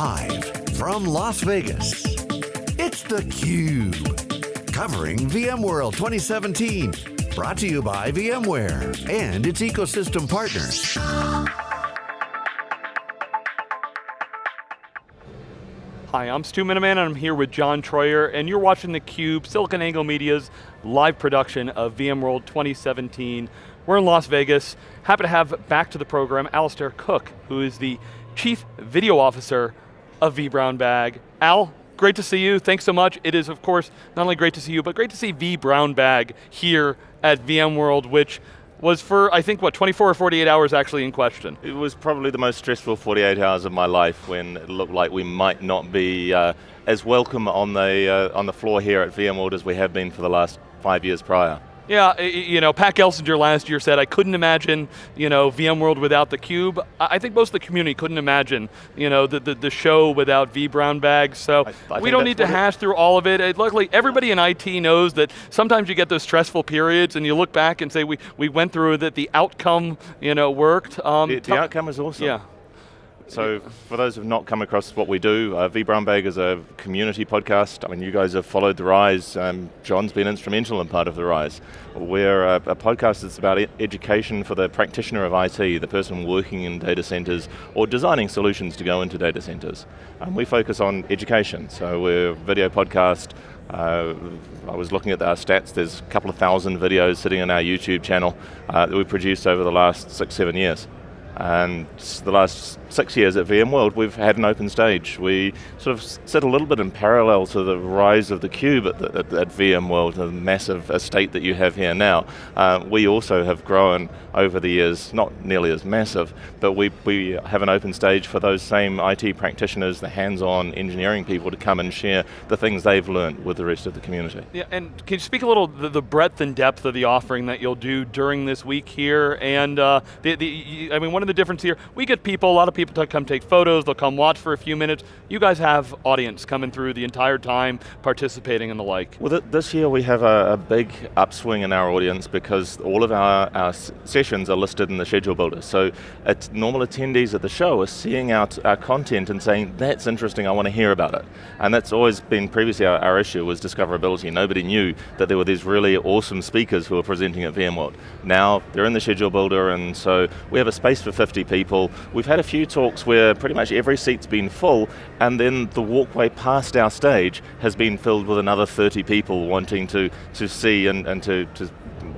Live from Las Vegas, it's theCUBE. Covering VMworld 2017. Brought to you by VMware and its ecosystem partners. Hi, I'm Stu Miniman and I'm here with John Troyer and you're watching theCUBE, SiliconANGLE Media's live production of VMworld 2017. We're in Las Vegas. Happy to have back to the program Alastair Cooke, who is the Chief Video Officer of vBrownBag. Al, great to see you, thanks so much. It is, of course, not only great to see you, but great to see vBrownBag here at VMworld, which was for, I think, what, 24 or 48 hours actually in question? It was probably the most stressful 48 hours of my life when it looked like we might not be uh, as welcome on the, uh, on the floor here at VMworld as we have been for the last five years prior. Yeah, you know, Pat Gelsinger last year said, I couldn't imagine, you know, VMworld without the cube. I think most of the community couldn't imagine, you know, the, the, the show without vBrownBag, so I, I we don't need to hash through all of it. it. Luckily, everybody in IT knows that sometimes you get those stressful periods and you look back and say, we, we went through that the outcome, you know, worked. Um, the, the outcome is awesome. Yeah. So for those who have not come across what we do, uh, vBrownBag is a community podcast. I mean, you guys have followed the rise. Um, John's been instrumental in part of the rise. We're a, a podcast that's about e education for the practitioner of IT, the person working in data centers or designing solutions to go into data centers. We focus on education, so we're a video podcast, uh, I was looking at our stats, there's a couple of thousand videos sitting on our YouTube channel uh, that we've produced over the last six, seven years. And the last six years at VMworld, we've had an open stage. We sort of sit a little bit in parallel to the rise of the cube at, the, at, at VMworld, the massive estate that you have here now. Uh, we also have grown over the years, not nearly as massive, but we, we have an open stage for those same IT practitioners, the hands-on engineering people to come and share the things they've learned with the rest of the community. Yeah, and can you speak a little the, the breadth and depth of the offering that you'll do during this week here, and uh, the, the, I mean, one of the difference here, we get people, a lot of people to come take photos, they'll come watch for a few minutes. You guys have audience coming through the entire time, participating and the like. Well, th this year we have a, a, big upswing in our audience because all of our, our sessions are listed in the schedule builder. So normal attendees at the show are seeing out our content and saying, that's interesting, I want to hear about it. And that's always been previously our, our issue was discoverability. Nobody knew that there were these really awesome speakers who were presenting at VMworld. Now, they're in the schedule builder and so we have a space for 50 people. We've had a few talks where pretty much every seat's been full and then the walkway past our stage has been filled with another 30 people wanting to, to see and, and to, to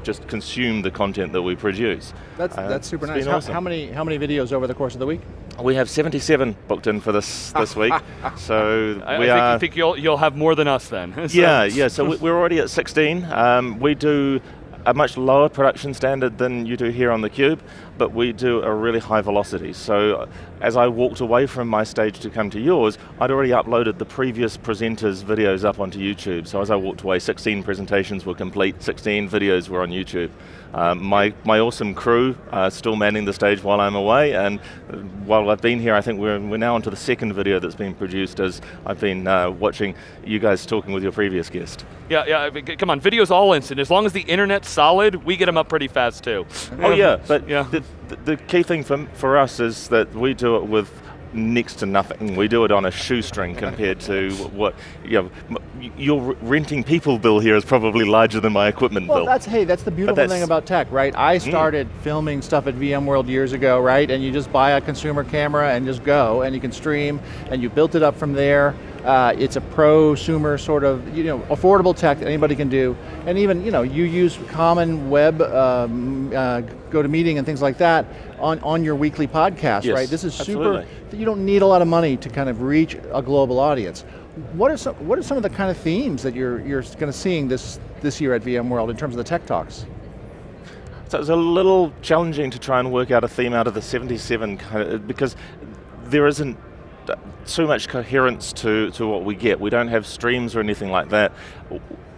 just consume the content that we produce. That's, uh, that's super nice. How, awesome. how, many, how many videos over the course of the week? We have 77 booked in for this this week. so I, we I are. Think, I think you'll, you'll have more than us then. so. Yeah, yeah, so we're already at 16. Um, we do a much lower production standard than you do here on theCUBE, but we do a really high velocity. So as I walked away from my stage to come to yours, I'd already uploaded the previous presenters' videos up onto YouTube. So as I walked away, 16 presentations were complete, 16 videos were on YouTube. Um, my, my awesome crew are still manning the stage while I'm away, and while I've been here, I think we're, we're now onto the second video that's been produced as I've been uh, watching you guys talking with your previous guest. Yeah, yeah, come on, video's all instant. As long as the internet's solid, we get them up pretty fast too. Oh yeah, but yeah. The, the key thing for, for us is that we do it with next to nothing. We do it on a shoestring compared to what, you know, your renting people bill here is probably larger than my equipment well, bill. that's, hey, that's the beautiful that's, thing about tech, right? I mm. started mm. filming stuff at VMworld years ago, right? And you just buy a consumer camera and just go, and you can stream, and you built it up from there. Uh, it's a prosumer sort of, you know, affordable tech that anybody can do. And even, you know, you use common web um, uh, GoToMeeting and things like that on, on your weekly podcast, yes, right? This is absolutely. super, you don't need a lot of money to kind of reach a global audience. What are some, what are some of the kind of themes that you're, you're going to seeing this, this year at VMworld in terms of the tech talks? So it was a little challenging to try and work out a theme out of the 77 kind of, because there isn't too much coherence to, to what we get. We don't have streams or anything like that.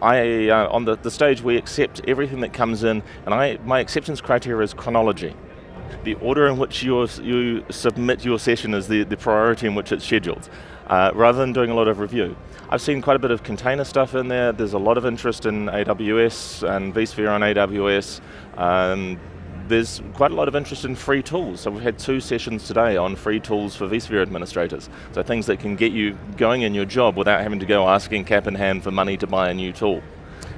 I, uh, on the, the stage we accept everything that comes in and I, my acceptance criteria is chronology. The order in which you you submit your session is the, the priority in which it's scheduled, uh, rather than doing a lot of review. I've seen quite a bit of container stuff in there. There's a lot of interest in AWS and vSphere on AWS. Um, there's quite a lot of interest in free tools. So we've had two sessions today on free tools for vSphere administrators. So things that can get you going in your job without having to go asking cap in hand for money to buy a new tool.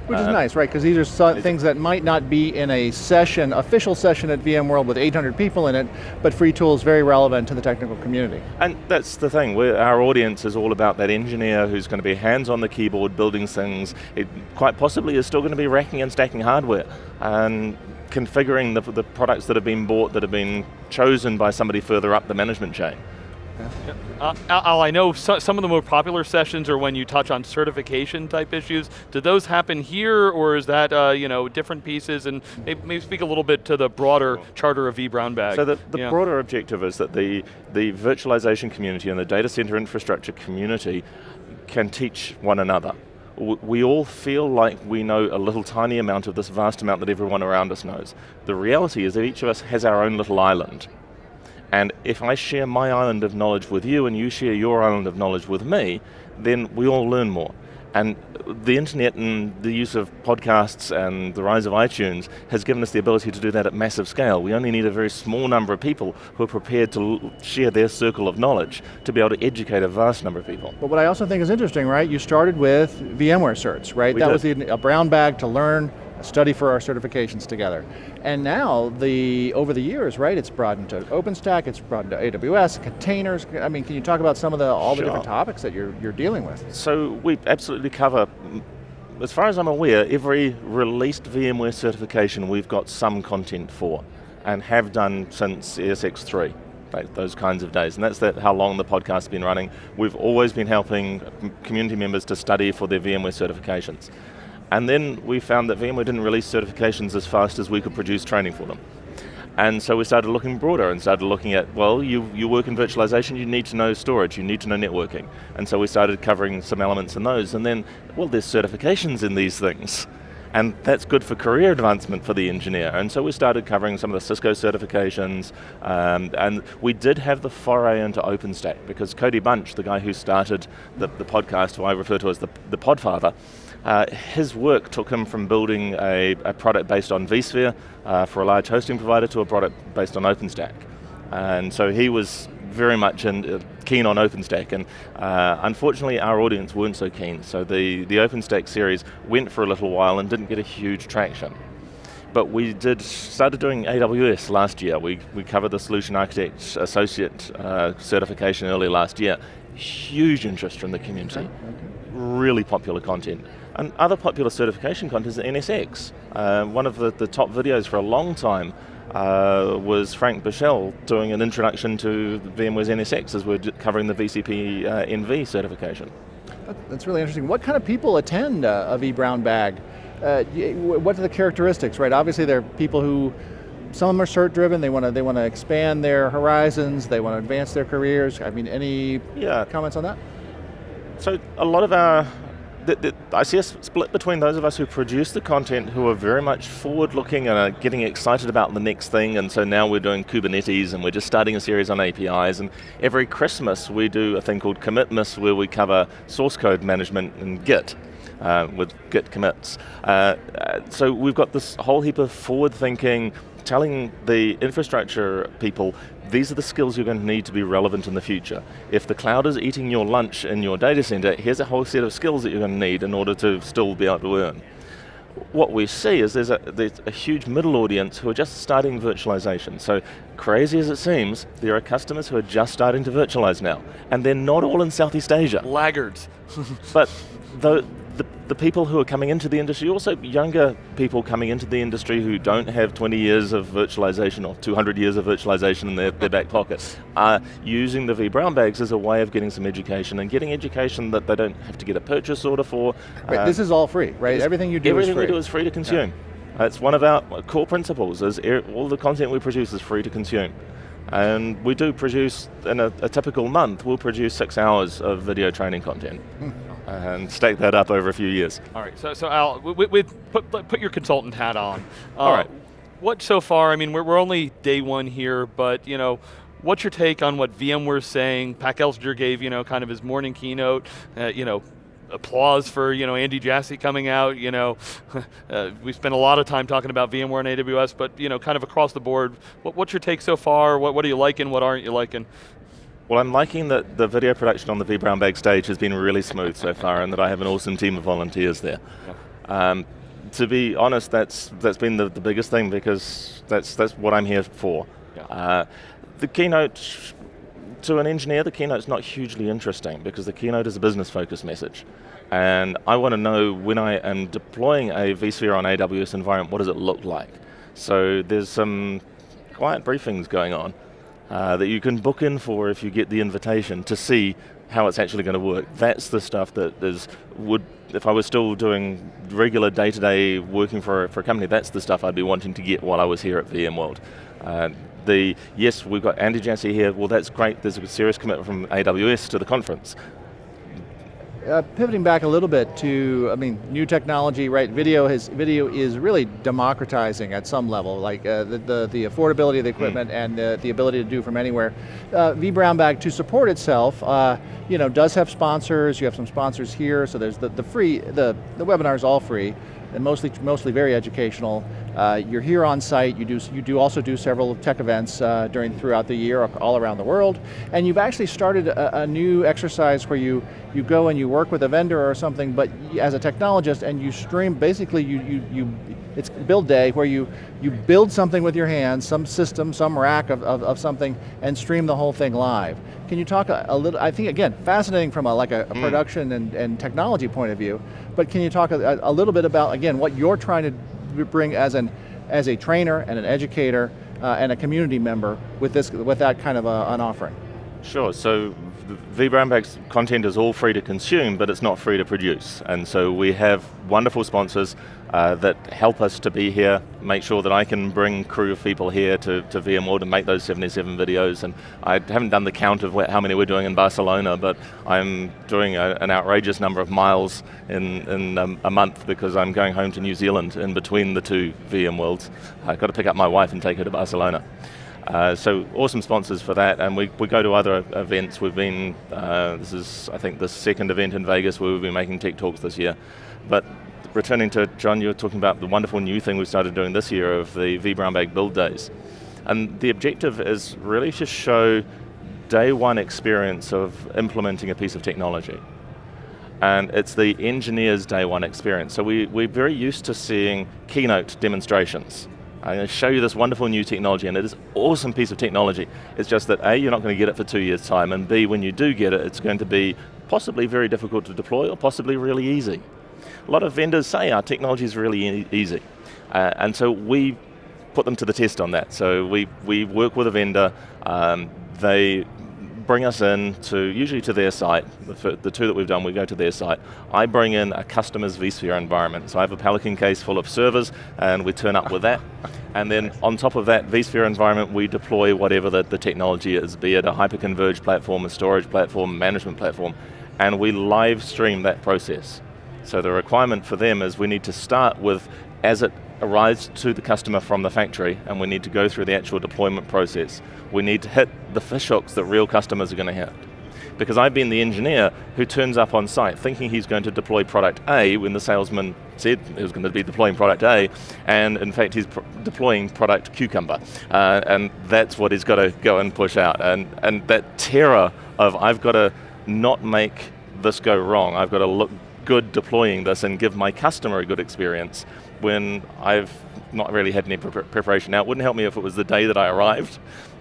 Which is uh, nice, right? Because these are so things that might not be in a session, official session at VMworld with 800 people in it, but free tools very relevant to the technical community. And that's the thing, We're, our audience is all about that engineer who's going to be hands on the keyboard building things. It quite possibly is still going to be racking and stacking hardware and configuring the, the products that have been bought that have been chosen by somebody further up the management chain. Yeah. Uh, Al, I know so, some of the more popular sessions are when you touch on certification type issues. Do those happen here, or is that uh, you know different pieces? And maybe, maybe, speak a little bit to the broader charter of vBrownBag. So the, the yeah. broader objective is that the the virtualization community and the data center infrastructure community can teach one another. We all feel like we know a little tiny amount of this vast amount that everyone around us knows. The reality is that each of us has our own little island. And if I share my island of knowledge with you and you share your island of knowledge with me, then we all learn more. And the internet and the use of podcasts and the rise of iTunes has given us the ability to do that at massive scale. We only need a very small number of people who are prepared to share their circle of knowledge to be able to educate a vast number of people. But what I also think is interesting, right, you started with VMware certs, right? We that did. was the, a brown bag to learn study for our certifications together. And now, the over the years, right, it's broadened to OpenStack, it's broadened to AWS, containers. I mean, can you talk about some of the all sure. the different topics that you're, you're dealing with? So we absolutely cover, as far as I'm aware, every released VMware certification we've got some content for, and have done since ESX3 those kinds of days. And that's that how long the podcast's been running. We've always been helping community members to study for their VMware certifications. And then we found that VMware didn't release certifications as fast as we could produce training for them. And so we started looking broader and started looking at, well, you, you work in virtualization, you need to know storage, you need to know networking. And so we started covering some elements in those. And then, well, there's certifications in these things. And that's good for career advancement for the engineer. And so we started covering some of the Cisco certifications, um, and we did have the foray into OpenStack, because Cody Bunch, the guy who started the, the podcast, who I refer to as the, the podfather, uh, his work took him from building a, a product based on vSphere uh, for a large hosting provider to a product based on OpenStack. And so he was very much in, uh, keen on OpenStack, and uh, unfortunately our audience weren't so keen. So the, the OpenStack series went for a little while and didn't get a huge traction. But we did started doing AWS last year. We, we covered the Solution Architect Associate uh, certification early last year. Huge interest from the community. Okay. Really popular content. And other popular certification content is NSX. Uh, one of the, the top videos for a long time uh, was Frank Bushell doing an introduction to VMware's NSX as we're covering the VCP uh, NV certification. That's really interesting. What kind of people attend uh, a vBrownBag? Uh, what are the characteristics, right? Obviously there are people who, some of them are cert driven, they want to they want to expand their horizons, they want to advance their careers. I mean, any yeah. comments on that? So a lot of our the, I see a split between those of us who produce the content who are very much forward-looking and are getting excited about the next thing, and so now we're doing Kubernetes and we're just starting a series on APIs, and every Christmas we do a thing called Commitmas where we cover source code management and Git. Uh, with Git commits. Uh, uh so we've got this whole heap of forward-thinking, telling the infrastructure people these are the skills you're going to need to be relevant in the future. If the cloud is eating your lunch in your data center, here's a whole set of skills that you're going to need in order to still be able to earn. What we see is there's a, there's a huge middle audience who are just starting virtualization. So crazy as it seems, there are customers who are just starting to virtualize now. And they're not all in Southeast Asia. Laggards. but the, the, the people who are coming into the industry, also younger people coming into the industry who don't have 20 years of virtualization or 200 years of virtualization in their, their back pocket, are using the vBrownBags as a way of getting some education and getting education that they don't have to get a purchase order for. Right, uh, this is all free, right? Everything you do everything we do is free to consume. Yeah. That's one of our core principles, is all the content we produce is free to consume. And we do produce, in a, a typical month, we'll produce six hours of video training content. And stack that up over a few years. All right, so, so Al, with, with put, put your consultant hat on. Uh, All right. What so far, I mean, we're, we're only day one here, but you know, what's your take on what VMware's saying? Pat Gelsinger gave, you know, kind of his morning keynote, uh, you know, applause for you know Andy Jassy coming out. You know, uh, we spent a lot of time talking about VMware and AWS, but you know, kind of across the board, what, what's your take so far? What, what are you liking? What aren't you liking? Well, I'm liking that the video production on the vBrownBag stage has been really smooth so far, and that I have an awesome team of volunteers there. Yeah. Um, to be honest, that's that's been the, the biggest thing because that's that's what I'm here for. Yeah. Uh, the keynote to an engineer, the keynote's not hugely interesting because the keynote is a business focused message. And I want to know when I am deploying a vSphere on AWS environment, what does it look like? So there's some quiet briefings going on uh, that you can book in for if you get the invitation to see how it's actually going to work. That's the stuff that is would if I was still doing regular day-to-day -day working for, for a company, that's the stuff I'd be wanting to get while I was here at VMworld. Uh, the, yes, we've got Andy Jassy here, well that's great, there's a serious commitment from AWS to the conference. Uh, pivoting back a little bit to, I mean, new technology, right? Video has video is really democratizing at some level, like uh, the, the, the affordability of the equipment mm. and the, the ability to do from anywhere. Uh, vBrownBag to support itself, uh, you know, does have sponsors. You have some sponsors here, so there's the, the free, the the webinar is all free and mostly, mostly very educational. Uh, you're here on site, you do, you do also do several tech events uh, during, throughout the year all around the world, and you've actually started a, a, new exercise where you, you go and you work with a vendor or something, but as a technologist, and you stream, basically you, you, you it's build day where you, you build something with your hands, some system, some rack of, of, of something, and stream the whole thing live. Can you talk a, a little, I think again, fascinating from a, like a, a mm. production and, and technology point of view, but can you talk a, a, little bit about, again, what you're trying to bring as, an, as a trainer and an educator uh, and a community member with, this, with that kind of a, an offering? Sure, so vBrownBag's content is all free to consume, but it's not free to produce. And so we have wonderful sponsors uh, that help us to be here, make sure that I can bring crew of people here to, to VMworld and make those 77 videos. And I haven't done the count of how many we're doing in Barcelona, but I'm doing a, an outrageous number of miles in, in um, a month because I'm going home to New Zealand in between the two VMworlds. I've got to pick up my wife and take her to Barcelona. Uh, so awesome sponsors for that, and we, we go to other events. We've been, uh, this is I think the second event in Vegas where we've been making tech talks this year. But returning to John, you were talking about the wonderful new thing we started doing this year of the vBrownBag build days. And the objective is really to show day one experience of implementing a piece of technology. And it's the engineer's day one experience. So we, we're very used to seeing keynote demonstrations I'm going to show you this wonderful new technology, and it is an awesome piece of technology. It's just that A, you're not going to get it for two years' time, and B, when you do get it, it's going to be possibly very difficult to deploy, or possibly really easy. A lot of vendors say our technology is really e easy, uh, and so we put them to the test on that. So we, we work with a vendor, um, they bring us in to, usually to their site, the, the, two that we've done, we go to their site. I bring in a customer's vSphere environment. So I have a Pelican case full of servers, and we turn up with that. And then on top of that vSphere environment, we deploy whatever the, the technology is, be it a hyper-converged platform, a storage platform, management platform, and we live stream that process. So the requirement for them is we need to start with, as it arrives to the customer from the factory and we need to go through the actual deployment process. We need to hit the fishhooks that real customers are going to hit. Because I've been the engineer who turns up on site thinking he's going to deploy product A when the salesman said he was going to be deploying product A, and in fact he's deploying product Cucumber. Uh, and that's what he's got to go and push out. And, and that terror of I've got to not make this go wrong, I've got to look good deploying this and give my customer a good experience when I've not really had any pre preparation. Now, it wouldn't help me if it was the day that I arrived,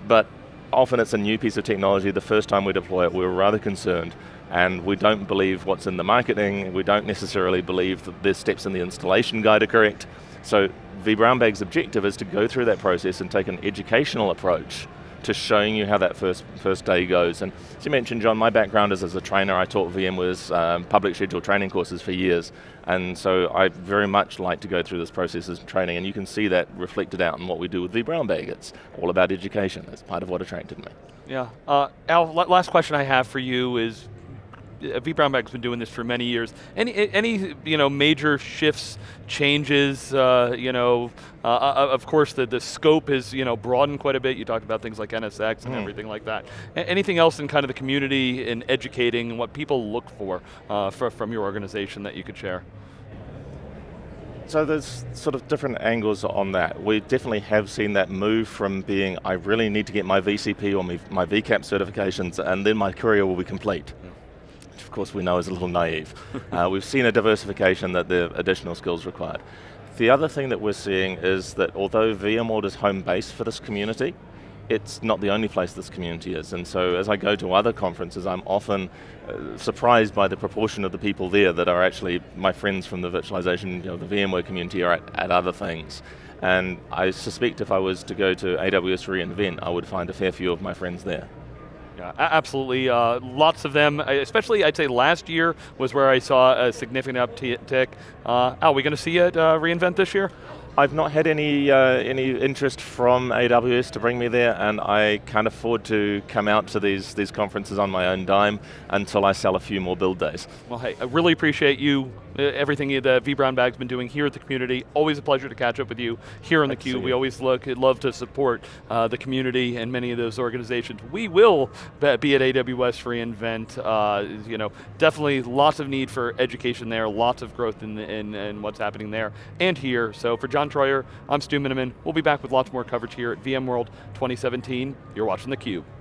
but often it's a new piece of technology. The first time we deploy it, we were rather concerned, and we don't believe what's in the marketing, we don't necessarily believe that the steps in the installation guide are correct. So vBrownBag's objective is to go through that process and take an educational approach to showing you how that first first day goes. And as you mentioned, John, my background is as a trainer. I taught VMware's um, public scheduled training courses for years. And so I very much like to go through this process as training, and you can see that reflected out in what we do with vBrownBag. It's all about education. That's part of what attracted me. Yeah. Uh, Al, last question I have for you is vBrownBag's been doing this for many years. Any any you know major shifts, changes? Uh, you know, uh, uh, of course the the scope is you know broadened quite a bit. You talked about things like NSX and mm. everything like that. A anything else in kind of the community in educating and what people look for, uh, for from your organization that you could share? So there's sort of different angles on that. We definitely have seen that move from being, I really need to get my VCP or my, my VCAP certifications and then my career will be complete. Which of course we know is a little naive. uh, we've seen a diversification that the additional skills required. The other thing that we're seeing is that although VMworld is home base for this community, it's not the only place this community is. And so as I go to other conferences, I'm often uh, surprised by the proportion of the people there that are actually my friends from the virtualization, you know, the VMware community are at, at other things. And I suspect if I was to go to AWS reInvent, I would find a fair few of my friends there. Yeah, absolutely. Uh, lots of them, especially I'd say last year was where I saw a significant uptick. Uh, are we going to see it uh, reInvent this year? I've not had any uh, any interest from AWS to bring me there, and I can't afford to come out to these these conferences on my own dime until I sell a few more build days. Well, hey, I really appreciate you everything that vBrownBag's been doing here at the community. Always a pleasure to catch up with you here on theCUBE. We always look, love to support uh, the community and many of those organizations. We will be at AWS reInvent. Uh, you know, definitely lots of need for education there, lots of growth in, in, in what's happening there and here. So for John Troyer, I'm Stu Miniman. We'll be back with lots more coverage here at VMworld 2017. You're watching theCUBE.